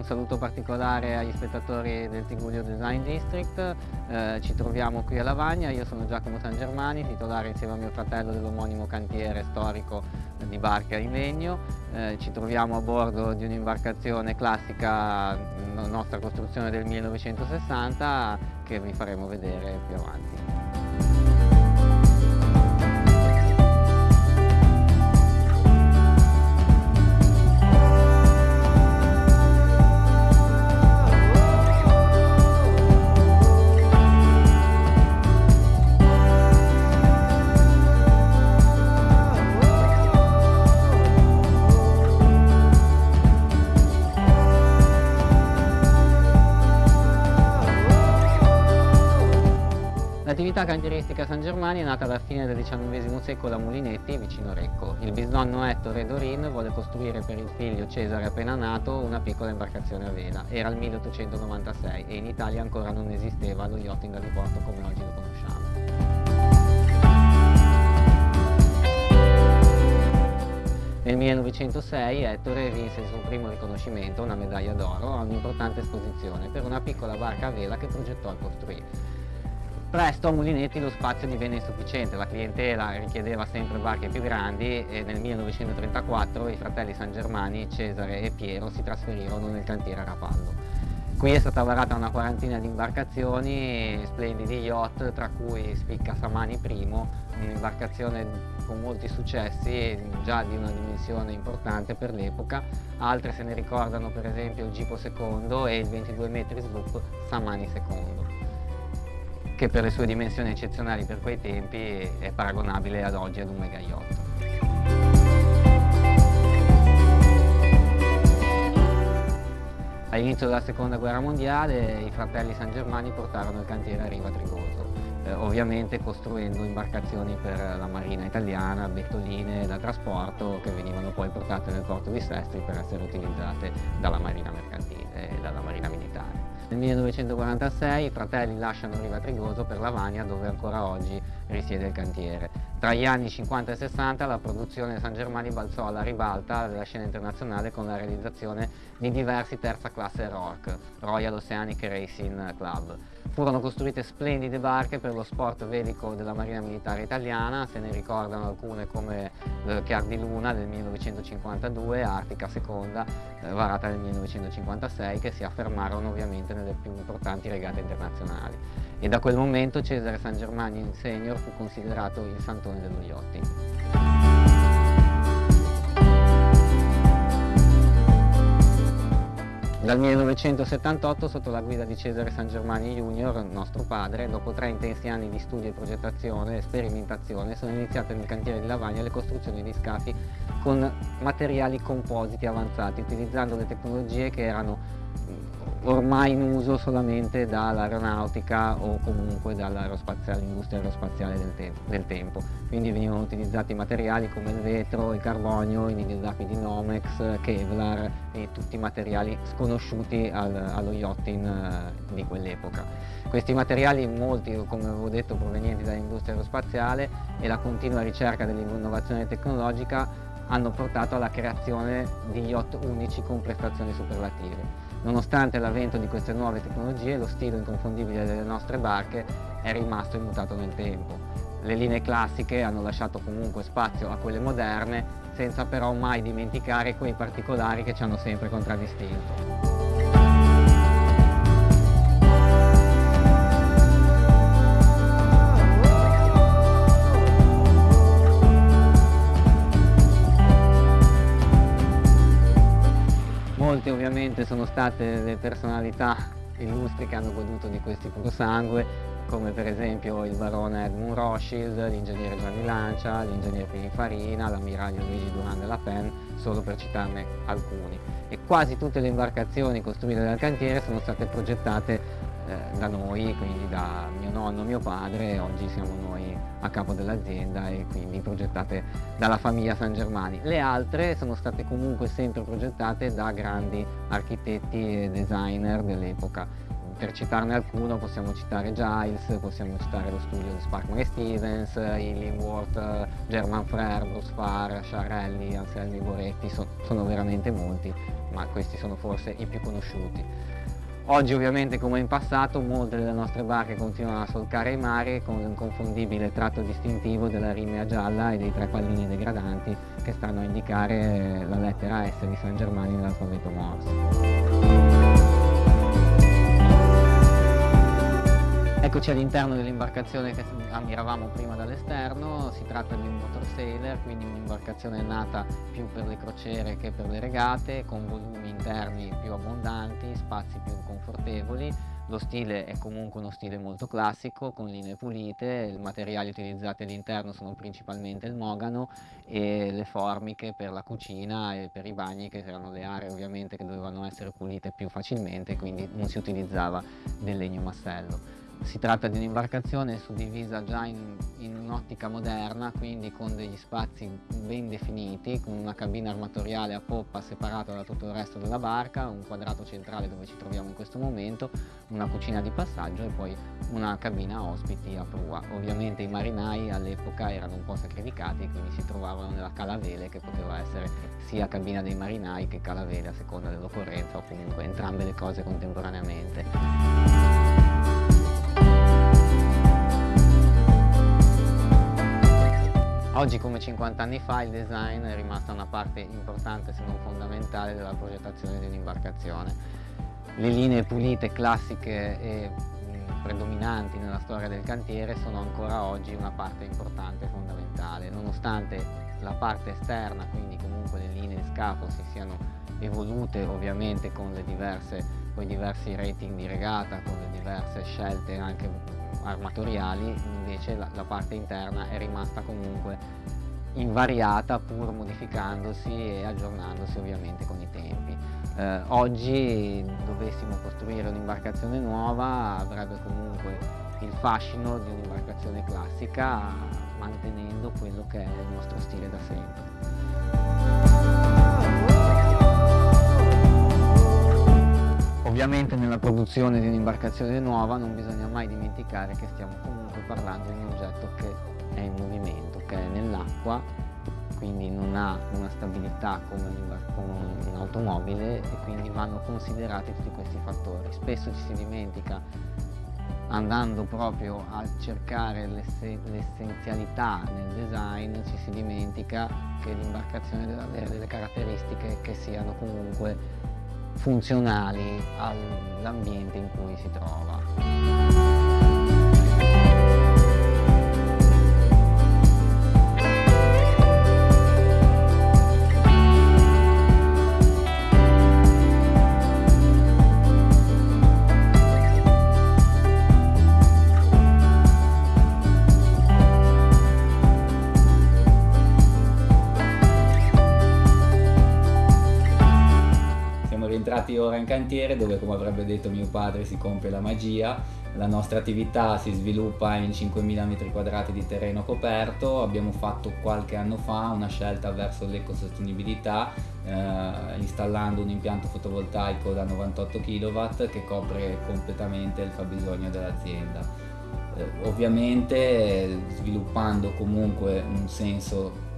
un saluto particolare agli spettatori del Tigullio Design District. Eh, ci troviamo qui a Lavagna, io sono Giacomo San Germani, titolare insieme a mio fratello dell'omonimo cantiere storico di barca in legno. Eh, ci troviamo a bordo di un'imbarcazione classica, nostra costruzione del 1960, che vi faremo vedere più avanti. L'attività cantieristica San Germani è nata alla fine del XIX secolo a Mulinetti, vicino Recco. Il bisnonno Ettore Dorin vuole costruire per il figlio Cesare appena nato una piccola imbarcazione a vela. Era il 1896 e in Italia ancora non esisteva lo yachting da diporto come oggi lo conosciamo. Nel 1906 Ettore vinse il suo primo riconoscimento, una medaglia d'oro, a un'importante esposizione per una piccola barca a vela che progettò e costruì. Presto a Mulinetti lo spazio divenne insufficiente, la clientela richiedeva sempre barche più grandi e nel 1934 i fratelli San Germani, Cesare e Piero si trasferirono nel cantiere a Rapallo. Qui è stata varata una quarantina di imbarcazioni, splendidi yacht, tra cui spicca Samani I, un'imbarcazione con molti successi, già di una dimensione importante per l'epoca. Altre se ne ricordano per esempio il Gipo II e il 22 metri sloop Samani II che per le sue dimensioni eccezionali per quei tempi è paragonabile ad oggi ad un mega yacht. All'inizio della seconda guerra mondiale i fratelli San Germani portarono il cantiere a Riva Trigoso, eh, ovviamente costruendo imbarcazioni per la marina italiana, bettoline da trasporto che venivano poi portate nel porto di Sestri per essere utilizzate dalla marina mercantile e dalla marina militare. Nel 1946 i fratelli lasciano Riva Trigoso per Lavagna dove ancora oggi risiede il cantiere. Tra gli anni 50 e 60 la produzione San Germani balzò alla ribalta della scena internazionale con la realizzazione di diversi terza classe RORC, Royal Oceanic Racing Club. Furono costruite splendide barche per lo sport velico della Marina Militare Italiana, se ne ricordano alcune come eh, Chiar di Luna del 1952, Artica Seconda, eh, varata nel 1956, che si affermarono ovviamente nelle più importanti regate internazionali. E da quel momento Cesare San Germani Senior fu considerato il santone dello yachting. Dal 1978, sotto la guida di Cesare San Germani Junior, nostro padre, dopo tre intensi anni di studio e progettazione e sperimentazione, sono iniziate nel cantiere di Lavagna le costruzioni di scafi con materiali compositi avanzati, utilizzando le tecnologie che erano ormai in uso solamente dall'aeronautica o comunque dall'industria aerospaziale del, te del, tempo. Quindi venivano utilizzati materiali come il vetro, il carbonio, i nidildapi di Nomex, Kevlar e tutti i materiali sconosciuti al, allo yachting uh, di quell'epoca. Questi materiali, molti come avevo detto provenienti dall'industria aerospaziale e la continua ricerca dell'innovazione tecnologica hanno portato alla creazione di yacht unici con prestazioni superlative. Nonostante l'avvento di queste nuove tecnologie, lo stile inconfondibile delle nostre barche è rimasto immutato nel tempo. Le linee classiche hanno lasciato comunque spazio a quelle moderne, senza però mai dimenticare quei particolari che ci hanno sempre contraddistinto. Molte ovviamente sono state le personalità illustri che hanno goduto di questi purosangue, come per esempio il barone Edmund Rothschild, l'ingegnere Gianni Lancia, l'ingegnere Pininfarina, l'ammiraglio Luigi Duran della Pen, solo per citarne alcuni. E quasi tutte le imbarcazioni costruite dal cantiere sono state progettate eh, da noi, quindi da mio nonno, mio padre, oggi siamo noi a capo dell'azienda e quindi progettate dalla famiglia San Germani. Le altre sono state comunque sempre progettate da grandi architetti e designer dell'epoca. Per citarne alcuno possiamo citare Giles, possiamo citare lo studio di Sparkman Stevens, Illingworth, German Frere, Bruce Farr, Sciarelli, Anselmi Boretti, so, sono veramente molti ma questi sono forse i più conosciuti. Oggi ovviamente come in passato molte delle nostre barche continuano a solcare i mari con l'inconfondibile tratto distintivo della rimea gialla e dei tre pallini degradanti che stanno a indicare la lettera S di San Germani nell'alfabeto Morse. Eccoci all'interno dell'imbarcazione che ammiravamo prima dall'esterno, si tratta di un motor sailor, quindi un'imbarcazione nata più per le crociere che per le regate, con volumi interni più abbondanti, spazi più confortevoli, lo stile è comunque uno stile molto classico, con linee pulite, i materiali utilizzati all'interno sono principalmente il mogano e le formiche per la cucina e per i bagni, che erano le aree ovviamente che dovevano essere pulite più facilmente, quindi non si utilizzava del legno massello. Si tratta di un'imbarcazione suddivisa già in, in un'ottica moderna, quindi con degli spazi ben definiti, con una cabina armatoriale a poppa separata da tutto il resto della barca, un quadrato centrale dove ci troviamo in questo momento, una cucina di passaggio e poi una cabina ospiti a prua. Ovviamente i marinai all'epoca erano un po' sacrificati, quindi si trovavano nella calavele che poteva essere sia cabina dei marinai che calavele a seconda dell'occorrenza o comunque entrambe le cose contemporaneamente. Oggi come 50 anni fa il design è rimasta una parte importante se non fondamentale della progettazione di un'imbarcazione. Le linee pulite, classiche e predominanti nella storia del cantiere sono ancora oggi una parte importante e fondamentale, nonostante la parte esterna, quindi comunque le linee di scafo si siano evolute ovviamente con diverse, con i diversi rating di regata, con le diverse scelte anche armatoriali invece la, la parte interna è rimasta comunque invariata pur modificandosi e aggiornandosi ovviamente con i tempi. Eh, oggi dovessimo costruire un'imbarcazione nuova avrebbe comunque il fascino di un'imbarcazione classica mantenendo quello che è il nostro stile da sempre. Ovviamente nella produzione di un'imbarcazione nuova non bisogna mai dimenticare che stiamo comunque parlando di un oggetto che è in movimento, che è nell'acqua, quindi non ha una stabilità come un'automobile e quindi vanno considerati tutti questi fattori. Spesso ci si dimentica andando proprio a cercare l'essenzialità nel design ci si dimentica che l'imbarcazione deve avere delle caratteristiche che siano comunque funzionali all'ambiente in cui si trova. Cantiere dove come avrebbe detto mio padre si compie la magia. La nostra attività si sviluppa in 5.000 m2 di terreno coperto. Abbiamo fatto qualche anno fa una scelta verso l'ecosostenibilità eh, installando un impianto fotovoltaico da 98 kW che copre completamente il fabbisogno dell'azienda. Eh, ovviamente sviluppando comunque un senso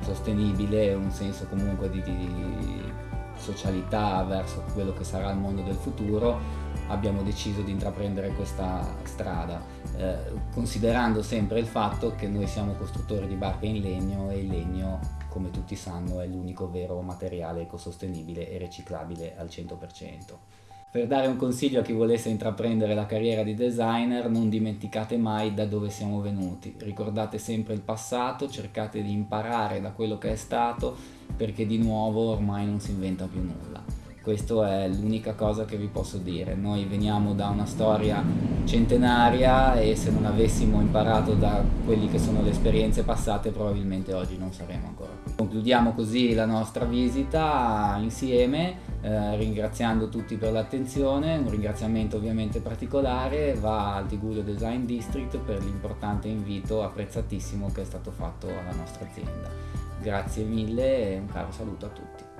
sostenibile un senso comunque di, di socialità verso quello che sarà il mondo del futuro, abbiamo deciso di intraprendere questa strada, eh, considerando sempre il fatto che noi siamo costruttori di barche in legno e il legno, come tutti sanno, è l'unico vero materiale ecosostenibile e riciclabile al 100%. Per dare un consiglio a chi volesse intraprendere la carriera di designer, non dimenticate mai da dove siamo venuti, ricordate sempre il passato, cercate di imparare da quello che è stato, perché di nuovo ormai non si inventa più nulla. Questa è l'unica cosa che vi posso dire. Noi veniamo da una storia centenaria e se non avessimo imparato da quelli che sono le esperienze passate probabilmente oggi non saremmo ancora qui. Concludiamo così la nostra visita insieme eh, ringraziando tutti per l'attenzione, un ringraziamento ovviamente particolare va al Tiguglio Design District per l'importante invito apprezzatissimo che è stato fatto alla nostra azienda. Grazie mille e un caro saluto a tutti.